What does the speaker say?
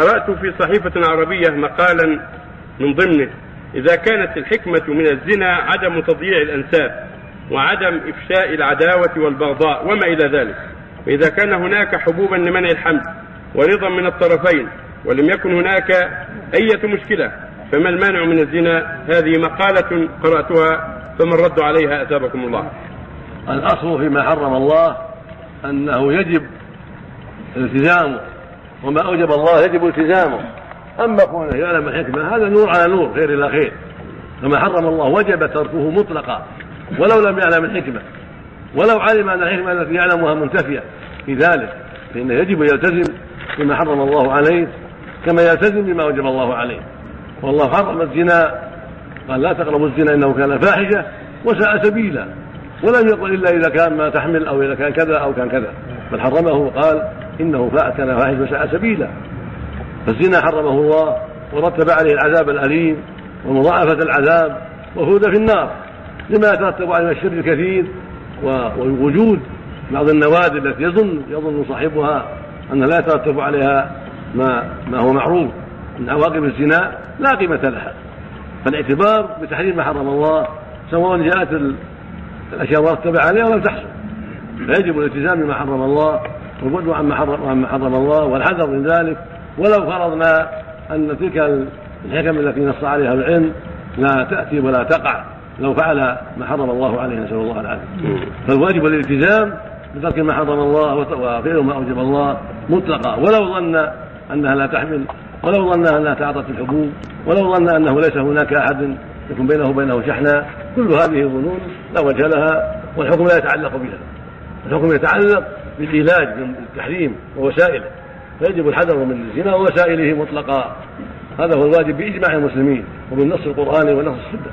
قرأت في صحيفة عربية مقالا من ضمنه إذا كانت الحكمة من الزنا عدم تضييع الأنساب وعدم إفشاء العداوة والبغضاء وما إلى ذلك فإذا كان هناك حبوبا لمنع الحمل ورضا من الطرفين ولم يكن هناك أية مشكلة فما المانع من الزنا؟ هذه مقالة قرأتها فما الرد عليها؟ أثابكم الله. الأصل فيما حرم الله أنه يجب التزامه وما أوجب الله يجب التزامه. أما كونه يعلم الحكمة هذا نور على نور خير إلى خير فما حرم الله وجب تركه مطلقا. ولو لم يعلم الحكمة. ولو علم أن الحكمة التي يعلمها منتفية في ذلك فإنه يجب يلتزم بما حرم الله عليه كما يلتزم بما وجب الله عليه. والله حرم الزنا. قال لا تقربوا الزنا إنه كان فاحشة وساء سبيلا. ولم يقل إلا إذا كان ما تحمل أو إذا كان كذا أو كان كذا. بل حرمه وقال إنه كان فاحش وساء سبيلا. فالزنا حرمه الله ورتب عليه العذاب الأليم ومضاعفة العذاب وهود في النار. لما يترتب عليه الشر الكثير ووجود بعض النوادر التي يظن يظن صاحبها انها لا يترتب عليها ما ما هو معروف. من عواقب الزنا لا قيمة لها. فالاعتبار بتحريم ما حرم الله سواء جاءت الأشياء مرتبه عليها ولم تحصل. فيجب الالتزام بما حرم الله والبعد عما حرم عما حرم الله والحذر من ذلك. ولو فرضنا أن تلك الحكم التي نص عليها العلم لا تأتي ولا تقع. لو فعل ما حرم الله عليه نسأل الله العافية. فالواجب الالتزام بترك ما حرم الله وفعل ما أوجب الله مطلقا. ولو ظن أنها لا تحمل ولو ظن أنها تعاطت الحبوب ولو ظن أنه ليس هناك أحد يكون بينه وبينه شحناء كل هذه ظنون لا وجه لها والحكم لا يتعلق بها. الحكم يتعلق بالعلاج بالتحريم ووسائله فيجب الحذر من الزنا ووسائله مطلقا. هذا هو الواجب بإجماع المسلمين وبالنص القراني ونص السنة.